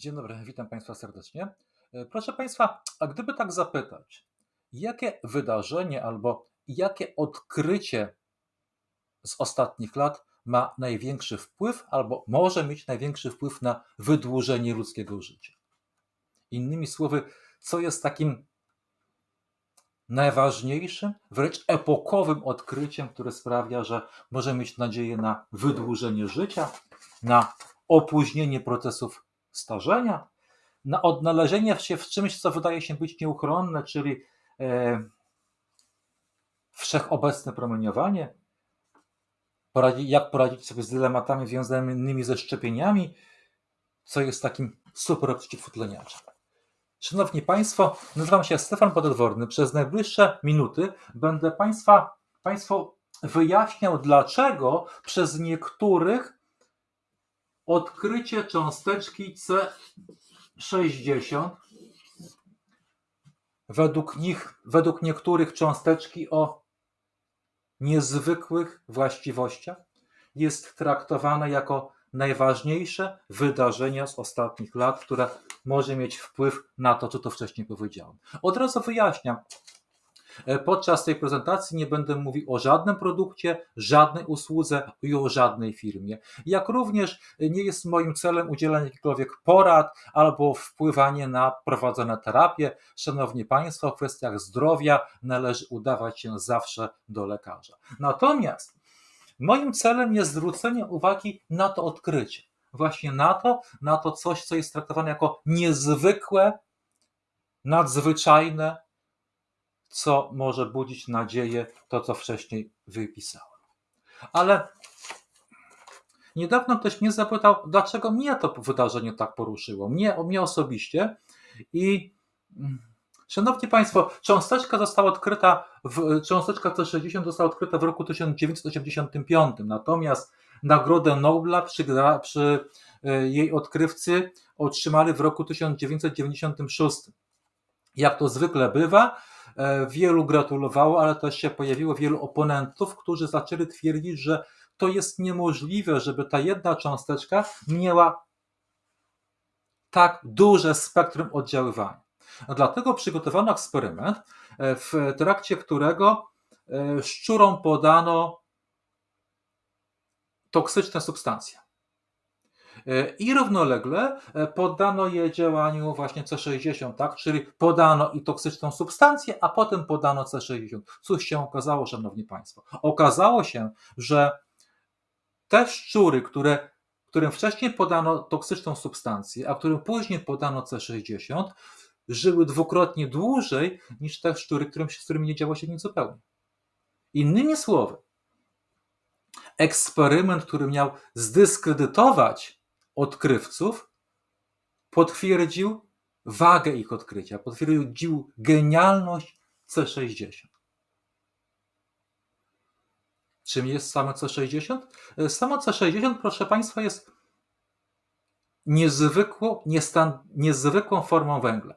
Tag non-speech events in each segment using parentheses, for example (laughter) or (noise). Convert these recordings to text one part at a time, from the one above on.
Dzień dobry, witam Państwa serdecznie. E, Proszę Państwa, a gdyby tak zapytać, jakie wydarzenie albo jakie odkrycie z ostatnich lat ma największy wpływ albo może mieć największy wpływ na wydłużenie ludzkiego życia? Innymi słowy, co jest takim najważniejszym, wręcz epokowym odkryciem, które sprawia, że możemy mieć nadzieję na wydłużenie życia, na opóźnienie procesów starzenia, na odnalezienie się w czymś, co wydaje się być nieuchronne, czyli e, wszechobecne promieniowanie, jak poradzić sobie z dylematami związanymi ze szczepieniami, co jest takim super przeciwutleniaczem. Szanowni Państwo, nazywam się Stefan Pododworny. Przez najbliższe minuty będę Państwa, Państwu wyjaśniał, dlaczego przez niektórych odkrycie cząsteczki C60 według nich, według niektórych cząsteczki o niezwykłych właściwościach jest traktowane jako najważniejsze wydarzenie z ostatnich lat, które może mieć wpływ na to, co to wcześniej powiedziałem. Od razu wyjaśniam. E, Podczas tej prezentacji nie będę mówił o żadnym produkcie, żadnej usłudze i o żadnej firmie. Jak również nie jest moim celem udzielanie jakichkolwiek porad albo wpływanie na prowadzone terapie. Szanowni Państwo, w kwestiach zdrowia należy udawać się zawsze do lekarza. Natomiast moim celem jest zwrócenie uwagi na to odkrycie. Właśnie na to, na to coś, co jest traktowane jako niezwykłe, nadzwyczajne, co może budzić nadzieję, to co wcześniej wypisałem. Ale niedawno ktoś mnie zapytał, dlaczego mnie to wydarzenie tak poruszyło, mnie, mnie osobiście. I mm, szanowni Państwo, cząsteczka została odkryta, w, cząsteczka C60 została odkryta w roku 1985, natomiast Nagrodę Nobla przy, przy e, jej odkrywcy otrzymali w roku 1996. Jak to zwykle bywa, wielu gratulowało, ale też się pojawiło wielu oponentów, którzy zaczęli twierdzić, że to jest niemożliwe, żeby ta jedna cząsteczka miała tak duże spektrum oddziaływania. Dlatego przygotowano eksperyment, e, w trakcie którego e, szczurom podano toksyczne substancje. E, i równolegle e, poddano je działaniu właśnie C60, tak? czyli podano i toksyczną substancję, a potem podano C60. Cóż się okazało, Szanowni Państwo? Okazało się, że te szczury, które, którym wcześniej podano toksyczną substancję, a którym później podano C60, żyły dwukrotnie dłużej niż te szczury, którym, z którymi nie działo się nic zupełnie. Innymi słowy, eksperyment, który miał zdyskredytować odkrywców potwierdził wagę ich odkrycia, potwierdził genialność C60. Czym jest samo C60? Samo C60, proszę Państwa, jest niezwykłą, niezwykłą formą węgla.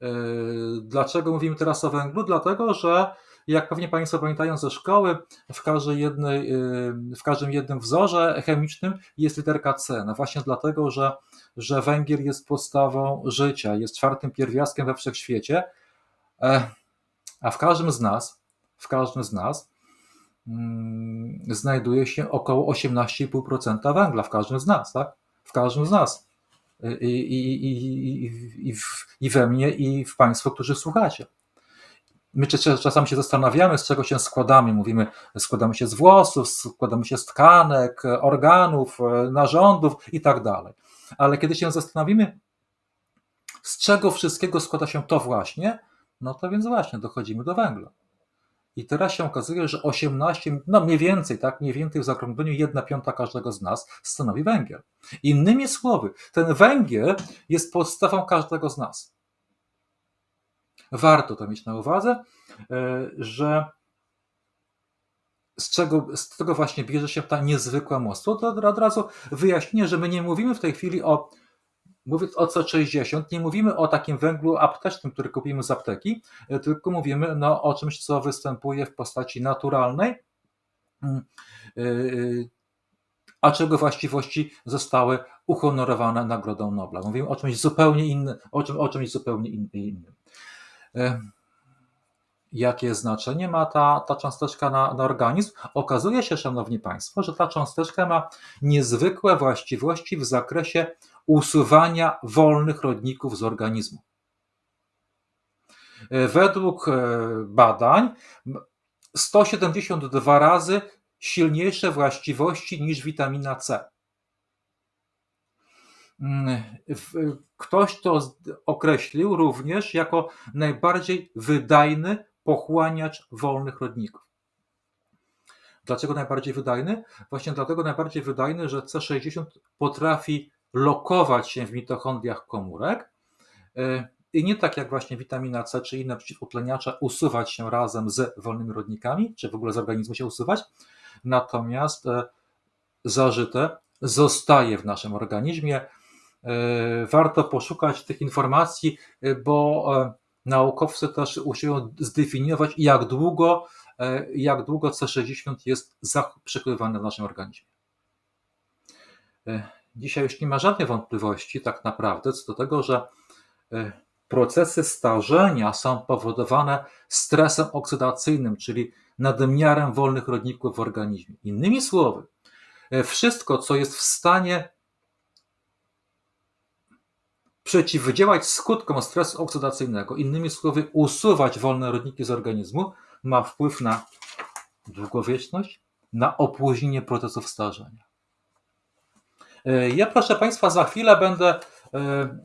Yy, dlaczego mówimy teraz o węglu? Dlatego, że jak pewnie Państwo pamiętają ze szkoły, w, każdej jednej, y, w każdym jednym wzorze chemicznym jest literka C. No właśnie dlatego, że, że węgiel jest podstawą życia, jest czwartym pierwiastkiem we wszechświecie, e, a w każdym z nas, w każdym z nas mm, znajduje się około 18,5% węgla, w każdym z nas, tak? W każdym z nas. I, i, i, i, w, i we mnie, i w Państwo, którzy słuchacie. My czasami się zastanawiamy, z czego się składamy. Mówimy, składamy się z włosów, składamy się z tkanek, organów, narządów i tak dalej. Ale kiedy się zastanowimy, z czego wszystkiego składa się to właśnie, no to więc właśnie dochodzimy do węgla. I teraz się okazuje, że 18, no mniej więcej, tak, mniej więcej w zaokrągleniu 1 piąta każdego z nas stanowi węgiel. Innymi słowy, ten węgiel jest podstawą każdego z nas warto to mieć na uwadze, e, że z czego, z tego właśnie bierze się ta niezwykła moc. To od razu wyjaśnię, że my nie mówimy w tej chwili o mówiąc o C60, nie mówimy o takim węglu aptecznym, który kupimy z apteki, e, tylko mówimy no, o czymś, co występuje w postaci naturalnej, mm, e, a czego właściwości zostały uhonorowane Nagrodą Nobla. Mówimy o czymś zupełnie innym, o, czym, o czymś zupełnie innym. E, jakie znaczenie ma ta, ta cząsteczka na, na organizm? Okazuje się, Szanowni Państwo, że ta cząsteczka ma niezwykłe właściwości w zakresie usuwania wolnych rodników z organizmu. E, według e, badań 172 razy silniejsze właściwości niż witamina C. Mm, ktoś to określił również jako najbardziej wydajny pochłaniacz wolnych rodników. Dlaczego najbardziej wydajny? Właśnie dlatego najbardziej wydajny, że C60 potrafi lokować się w mitochondriach komórek e, i nie tak jak właśnie witamina C czy inne przeciwutleniacze usuwać się razem z wolnymi rodnikami, czy w ogóle z organizmu się usuwać, natomiast e, zażyte zostaje w naszym organizmie. E, warto poszukać tych informacji, bo naukowcy też usiłują zdefiniować, jak długo, jak długo C60 jest przechowywane w naszym organizmie. Dzisiaj już nie ma żadnej wątpliwości, tak naprawdę, co do tego, że e, procesy starzenia są powodowane stresem oksydacyjnym, czyli nadmiarem wolnych rodników w organizmie. Innymi słowy, e, wszystko, co jest w stanie przeciwdziałać skutkom stresu oksydacyjnego, innymi słowy, usuwać wolne rodniki z organizmu, ma wpływ na długowieczność, na opóźnienie procesów starzenia. E, ja, proszę Państwa, za chwilę będę e,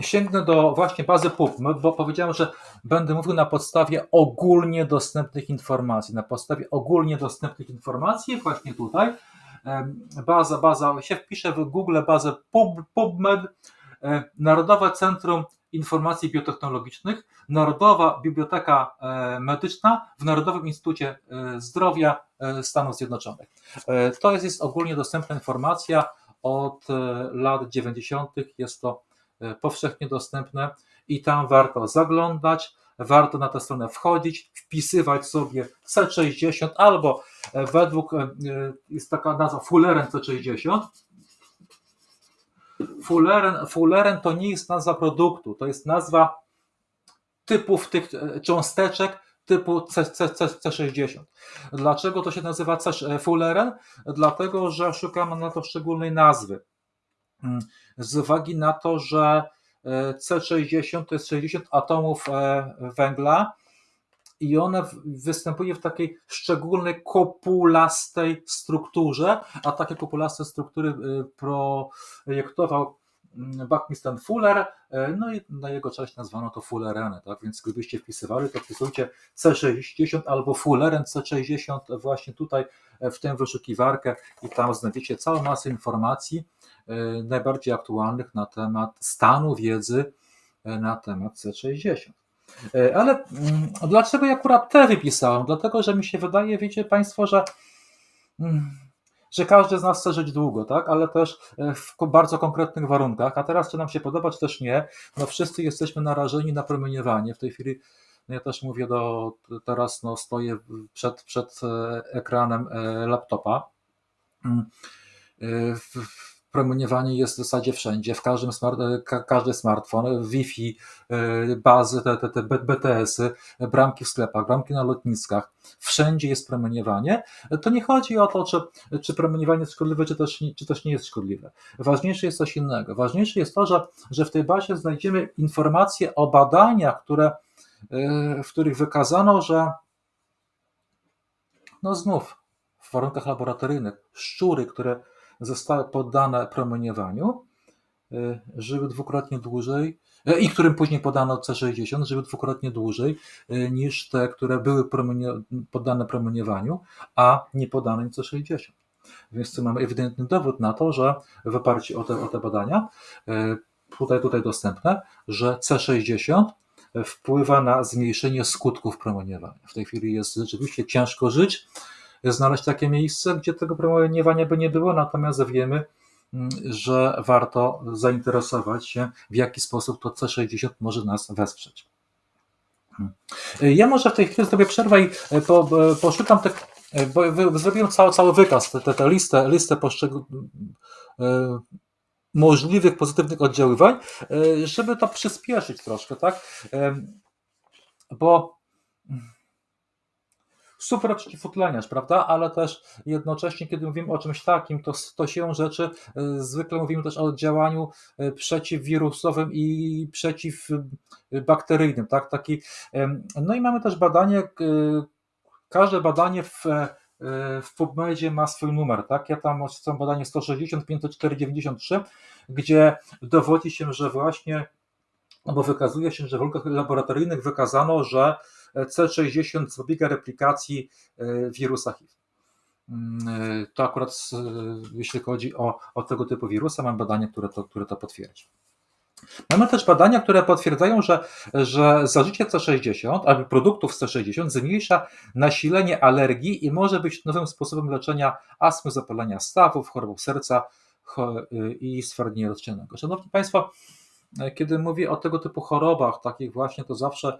sięgnę do właśnie bazy PubMed, bo powiedziałem, że będę mówił na podstawie ogólnie dostępnych informacji. Na podstawie ogólnie dostępnych informacji, właśnie tutaj, e, baza, baza, się wpiszę w Google bazę Pub, PubMed, Narodowe Centrum Informacji Biotechnologicznych, Narodowa Biblioteka Medyczna w Narodowym Instytucie Zdrowia Stanów Zjednoczonych. To jest, jest ogólnie dostępna informacja od e, lat 90. jest to e, powszechnie dostępne i tam warto zaglądać, warto na tę stronę wchodzić, wpisywać sobie C60 albo e, według, jest taka nazwa Fulleren C60. Fulleren, Fulleren to nie jest nazwa produktu, to jest nazwa typów tych cząsteczek, typu C, C, C, C60. Dlaczego to się nazywa C e, Fulleren? Dlatego, że szukamy na to szczególnej nazwy. Mm, z uwagi na to, że e, C60 to jest 60 atomów e, węgla i one występuje w takiej szczególnej kopulastej strukturze, a takie kopulaste struktury projektował Buckminster Fuller, e, no i na jego cześć nazwano to Fullerene, tak? Więc gdybyście wpisywali, to wpisujcie C60 albo Fulleren C60 właśnie tutaj e, w tę wyszukiwarkę i tam znajdziecie całą masę informacji e, najbardziej aktualnych na temat stanu wiedzy na temat C60. Ale mm, dlaczego ja akurat te wypisałem? Dlatego, że mi się wydaje, wiecie Państwo, że mm, że każdy z nas chce żyć długo, tak? ale też e, w bardzo konkretnych warunkach. A teraz, czy nam się podoba, czy też nie, no wszyscy jesteśmy narażeni na promieniowanie. W tej chwili no ja też mówię do, teraz no stoję przed, przed e, ekranem e, laptopa. Mm, w, promieniowanie jest w zasadzie wszędzie, w każdym smart, e, każdy smartfon, Wi-Fi, e, bazy, te, te, te BTS-y, bramki w sklepach, bramki na lotniskach, wszędzie jest promieniowanie. To nie chodzi o to, czy, czy promieniowanie jest szkodliwe, czy też, czy też nie jest szkodliwe. Ważniejsze jest coś innego. Ważniejsze jest to, że, że w tej bazie znajdziemy informacje o badaniach, które, e, w których wykazano, że no znów w warunkach laboratoryjnych szczury, które zostały poddane promieniowaniu, y, żyły dwukrotnie dłużej y, i którym później podano C60, żyły dwukrotnie dłużej y, niż te, które były poddane promieniowaniu, a nie podane C60. Więc tu mamy ewidentny dowód na to, że w oparciu o te, o te badania, tutaj, tutaj dostępne, że C60 wpływa na zmniejszenie skutków promieniowania. W tej chwili jest rzeczywiście ciężko żyć, znaleźć takie miejsce, gdzie tego promowania by nie było, natomiast wiemy, mm, że warto zainteresować się, w jaki sposób to C60 może nas wesprzeć. Ja może w tej chwili zrobię przerwę i e, po, e, poszukam tych bo zrobiłem cały, cały wykaz, tę, tę listę, listę poszczególnych możliwych pozytywnych oddziaływań, żeby to przyspieszyć troszkę, tak? Bo super przeciwutleniacz, prawda? Ale też jednocześnie, kiedy mówimy o czymś takim, to, to się rzeczy y, zwykle mówimy też o działaniu y, przeciwwirusowym i przeciwbakteryjnym, tak? Taki, no i mamy też badanie, każde badanie w w PubMedzie ma swój numer, tak? Ja tam mam badanie 160 504 93, gdzie dowodzi się, że właśnie, bo wykazuje się, że w warunkach laboratoryjnych wykazano, że C60 zapobiega replikacji e, wirusa HIV. Mm, e, to akurat jeśli chodzi o, o tego typu wirusa, mam badanie, które to, które to potwierdzi. Mamy też badania, które potwierdzają, że, że zażycie C60 albo produktów C60 zmniejsza nasilenie alergii i może być nowym sposobem leczenia astmy, zapalenia stawów, chorób serca i stwardnienia rozciętego. Szanowni Państwo, kiedy mówię o tego typu chorobach, takich właśnie, to zawsze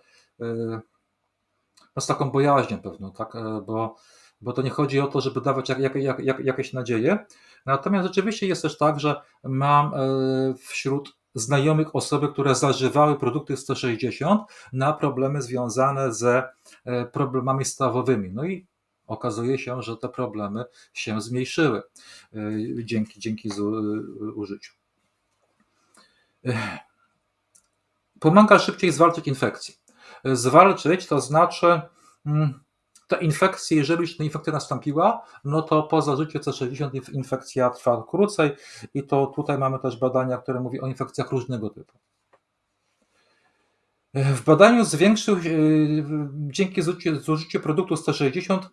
z taką bojaźnią pewną, tak? E, bo, bo to nie chodzi o to, żeby dawać jak, jak, jak, jakieś nadzieje. Natomiast rzeczywiście jest też tak, że mam e, wśród znajomych osoby, które zażywały produkty 160 na problemy związane ze e, problemami stawowymi. No i okazuje się, że te problemy się zmniejszyły dzięki, dzięki użyciu. Pomaga szybciej zwalczyć infekcję zwalczyć, to znaczy mm, ta infekcja, jeżeli już ta infekcja nastąpiła, no to po zażyciu C60 infekcja trwa krócej i to tutaj mamy też badania, które mówią o infekcjach różnego typu. W badaniu zwiększył, dzięki zużyciu produktu 160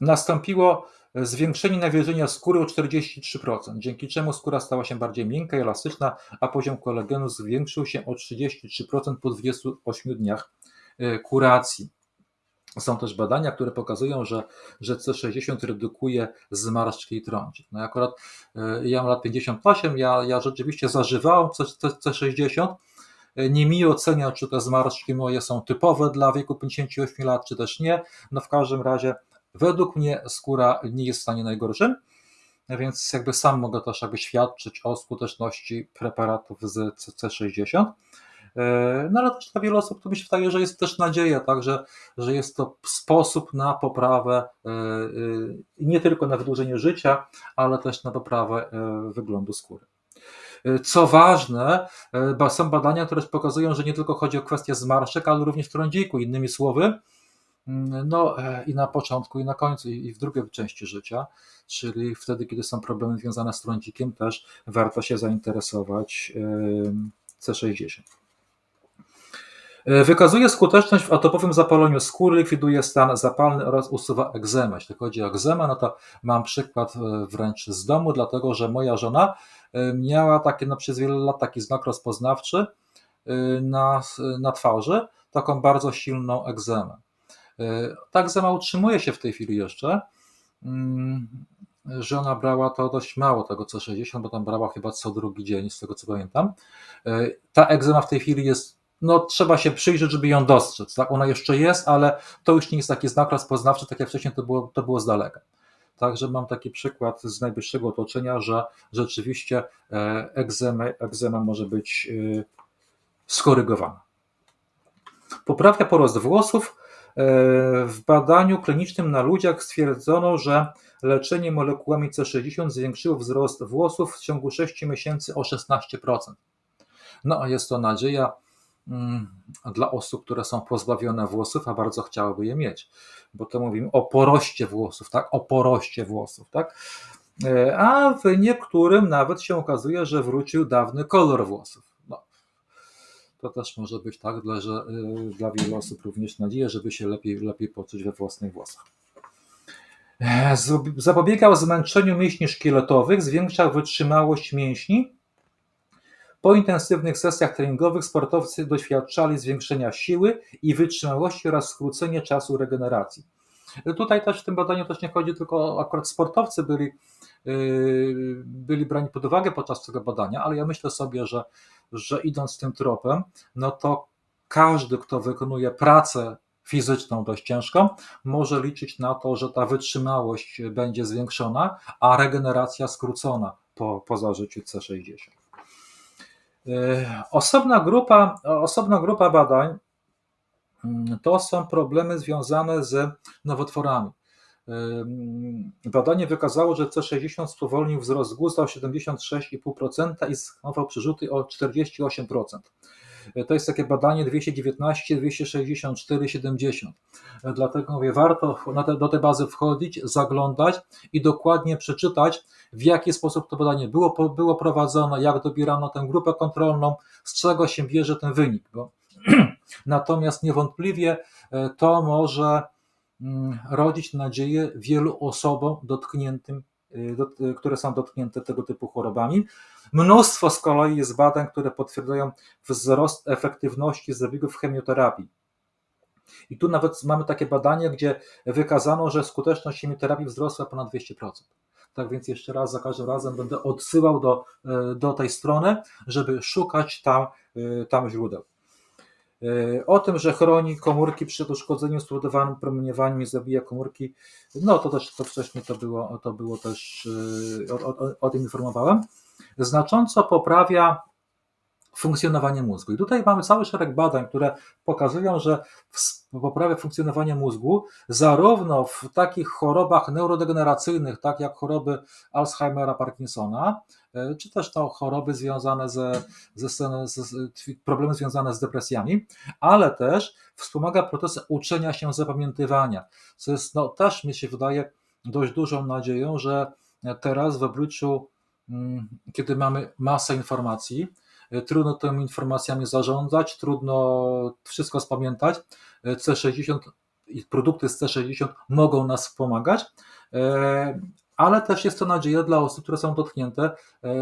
nastąpiło zwiększenie nawilżenia skóry o 43%, dzięki czemu skóra stała się bardziej miękka i elastyczna, a poziom kolagenu zwiększył się o 33% po 28 dniach e, kuracji. Są też badania, które pokazują, że, że C60 redukuje zmarszczki i trądzik. No akurat e, ja mam lat 58, ja, ja rzeczywiście zażywałem C60, e, nie mi ocenia, czy te zmarszczki moje są typowe dla wieku 58 lat, czy też nie. No w każdym razie Według mnie skóra nie jest w stanie najgorszym, więc jakby sam mogę też jakby świadczyć o skuteczności preparatów z C60. E, no ale też dla wielu osób to mi się wydaje, że jest też nadzieja, tak, że, że jest to sposób na poprawę e, e, nie tylko na wydłużenie życia, ale też na poprawę wyglądu skóry. Co ważne, są badania, które pokazują, że nie tylko chodzi o kwestię zmarszczek, ale również trądziku. Innymi słowy, no e, i na początku, i na końcu, i w drugiej części życia, czyli wtedy, kiedy są problemy związane z trądzikiem, też warto się zainteresować C60. E, wykazuje skuteczność w atopowym zapaleniu skóry, likwiduje stan zapalny oraz usuwa egzemę. Jeśli chodzi o egzemę, no to mam przykład e, wręcz z domu, dlatego że moja żona miała takie no, przez wiele lat taki znak rozpoznawczy na, na twarzy, taką bardzo silną egzemę. E, tak zama utrzymuje się w tej chwili jeszcze. Mm, żona brała to dość mało, tego co 60, bo tam brała chyba co drugi dzień, z tego co pamiętam. E, ta egzema w tej chwili jest, no trzeba się przyjrzeć, żeby ją dostrzec. Tak? Ona jeszcze jest, ale to już nie jest taki znak rozpoznawczy, tak jak wcześniej to było, to było z daleka. Także mam taki przykład z najbliższego otoczenia, że rzeczywiście egzema, egzema może być e, skorygowana. Poprawia porost włosów, w badaniu klinicznym na ludziach stwierdzono, że leczenie molekułami C60 zwiększyło wzrost włosów w ciągu 6 miesięcy o 16%. No a jest to nadzieja mm, dla osób, które są pozbawione włosów, a bardzo chciałyby je mieć, bo to mówimy o poroście włosów, tak? O poroście włosów, tak? E, a w niektórym nawet się okazuje, że wrócił dawny kolor włosów to też może być tak, dla, że, y, dla wielu osób również nadzieja, żeby się lepiej, lepiej poczuć we własnych włosach. Zapobiegał zmęczeniu mięśni szkieletowych, zwiększał wytrzymałość mięśni. Po intensywnych sesjach treningowych sportowcy doświadczali zwiększenia siły i wytrzymałości oraz skrócenia czasu regeneracji. Tutaj też w tym badaniu też nie chodzi tylko o akurat sportowcy byli, byli brani pod uwagę podczas tego badania, ale ja myślę sobie, że, że idąc tym tropem, no to każdy, kto wykonuje pracę fizyczną dość ciężką, może liczyć na to, że ta wytrzymałość będzie zwiększona, a regeneracja skrócona po, po zażyciu C60. Osobna grupa, osobna grupa badań mm, to są problemy związane z nowotworami. Badanie wykazało, że C60 spowolnił wzrost gusta o 76,5% i zhamował przerzuty o 48%. To jest takie badanie 219, 264, 70. Dlatego mówię, warto te, do tej bazy wchodzić, zaglądać i dokładnie przeczytać, w jaki sposób to badanie było, było prowadzone, jak dobierano tę grupę kontrolną, z czego się bierze ten wynik. Bo (clears throat) Natomiast niewątpliwie e, to może rodzić nadzieję wielu osobom dotkniętym, e, które są dotknięte tego typu chorobami. Mnóstwo z kolei jest badań, które potwierdzają wzrost efektywności zabiegów chemioterapii. I tu nawet mamy takie badanie, gdzie wykazano, że skuteczność chemioterapii wzrosła ponad 200%. Tak więc jeszcze raz, za każdym razem będę odsyłał do, e, do tej strony, żeby szukać tam, tam źródeł. E, o tym, że chroni komórki przed uszkodzeniem spowodowanym promieniowaniem i zabija komórki, no to też to wcześniej to było, to było też, o, o, o tym informowałem znacząco poprawia funkcjonowanie mózgu. I tutaj mamy cały szereg badań, które pokazują, że poprawia funkcjonowanie mózgu zarówno w takich chorobach neurodegeneracyjnych, tak jak choroby Alzheimera, Parkinsona, e, czy też to choroby związane ze, ze, ze, problemy związane z depresjami, ale też wspomaga procesy uczenia się, zapamiętywania, co jest no, też mi się wydaje dość dużą nadzieją, że teraz w obliczu Mm, kiedy mamy masę informacji, e, trudno tymi informacjami zarządzać, trudno wszystko spamiętać. E, C60 i produkty z C60 mogą nas wspomagać, e, ale też jest to nadzieja dla osób, które są dotknięte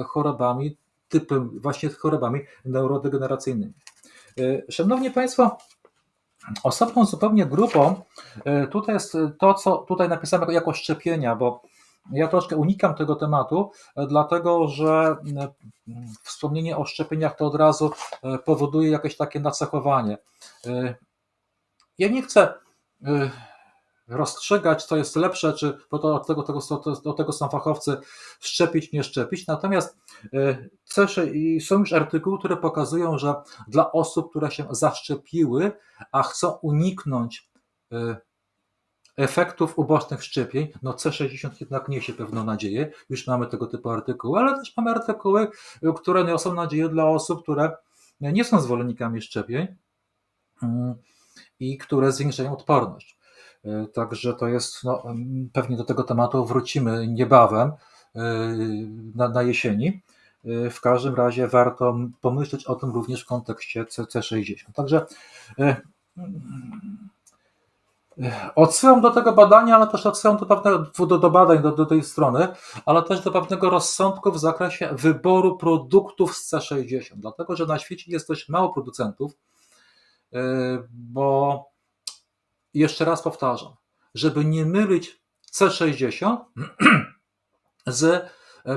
chorobami, typem właśnie chorobami neurodegeneracyjnymi. Szanowni Państwo, osobną zupełnie grupą tutaj jest to, co tutaj napisane jako szczepienia, bo ja troszkę unikam tego tematu, e, dlatego że e, wspomnienie o szczepieniach to od razu e, powoduje jakieś takie nacechowanie. Ja nie chcę rozstrzygać, co jest lepsze, czy bo to od tego, tego, do tego są fachowcy, szczepić, nie szczepić. Natomiast są już artykuły, które pokazują, że dla osób, które się zaszczepiły, a chcą uniknąć efektów ubocznych szczepień, no C60 jednak niesie pewną nadzieję, już mamy tego typu artykuły, ale też mamy artykuły, które niosą nadzieję dla osób, które nie są zwolennikami szczepień mm, i które zwiększają odporność. E, także to jest, no, pewnie do tego tematu wrócimy niebawem e, na, na jesieni. E, w każdym razie warto pomyśleć o tym również w kontekście C60. Także Odsyłam do tego badania, ale też odsyłam do, pewnego, do, do badań, do, do tej strony, ale też do pewnego rozsądku w zakresie wyboru produktów z C60, dlatego że na świecie jest dość mało producentów, bo jeszcze raz powtarzam, żeby nie mylić C60 (clears throat) z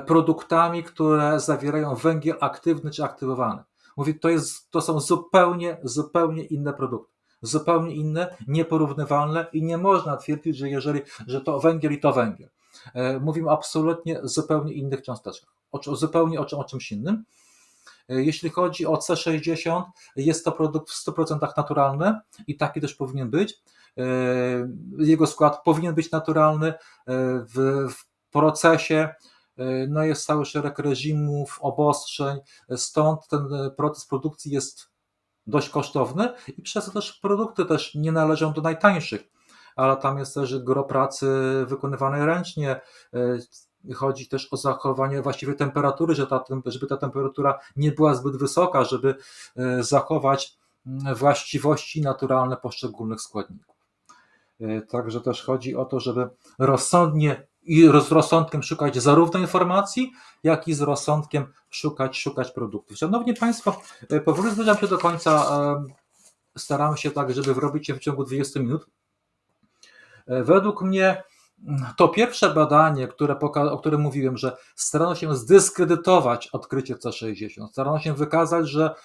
produktami, które zawierają węgiel aktywny czy aktywowany. Mówię, to, jest, to są zupełnie, zupełnie inne produkty zupełnie inne, nieporównywalne i nie można twierdzić, że jeżeli, że to węgiel i to węgiel. E, mówimy absolutnie zupełnie innych cząsteczkach, o, zupełnie o, o czymś innym. E, jeśli chodzi o C60, jest to produkt w 100% naturalny i taki też powinien być. E, jego skład powinien być naturalny. W, w procesie no jest cały szereg reżimów, obostrzeń, stąd ten proces produkcji jest dość kosztowny i przez to też produkty też nie należą do najtańszych, ale tam jest też gro pracy wykonywanej ręcznie, e, chodzi też o zachowanie właściwej temperatury, że ta, żeby ta temperatura nie była zbyt wysoka, żeby e, zachować właściwości naturalne poszczególnych składników. E, także też chodzi o to, żeby rozsądnie i z rozsądkiem szukać zarówno informacji, jak i z rozsądkiem szukać, szukać produktów. Szanowni Państwo, e, powoli zbliżam się do końca. E, Staram się tak, żeby wrobić się w ciągu 20 minut. Według mnie to pierwsze badanie, które o którym mówiłem, że starano się zdyskredytować odkrycie C60, starano się wykazać, że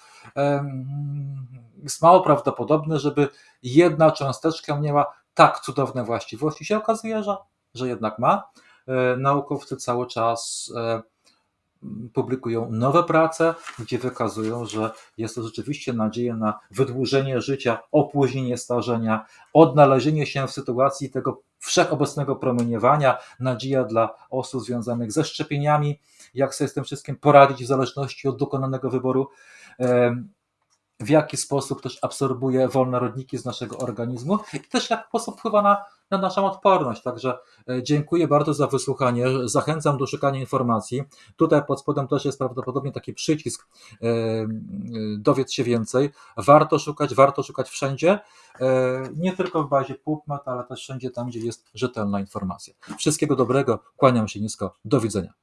jest mało prawdopodobne, żeby jedna cząsteczka miała tak cudowne właściwości. Się okazuje, że, że jednak ma. E, Naukowcy cały czas e, publikują nowe prace, gdzie wykazują, że jest to rzeczywiście nadzieja na wydłużenie życia, opóźnienie starzenia, odnalezienie się w sytuacji tego wszechobecnego promieniowania, nadzieja dla osób związanych ze szczepieniami, jak sobie z tym wszystkim poradzić w zależności od dokonanego wyboru. W jaki sposób też absorbuje wolne rodniki z naszego organizmu i też w jaki sposób wpływa na, na naszą odporność. Także e, dziękuję bardzo za wysłuchanie. Zachęcam do szukania informacji. Tutaj pod spodem też jest prawdopodobnie taki przycisk e, e, dowiedz się więcej. Warto szukać, warto szukać wszędzie, nie tylko w bazie PubMed, ale też wszędzie tam, gdzie jest rzetelna informacja. Wszystkiego dobrego, kłaniam się nisko, do widzenia.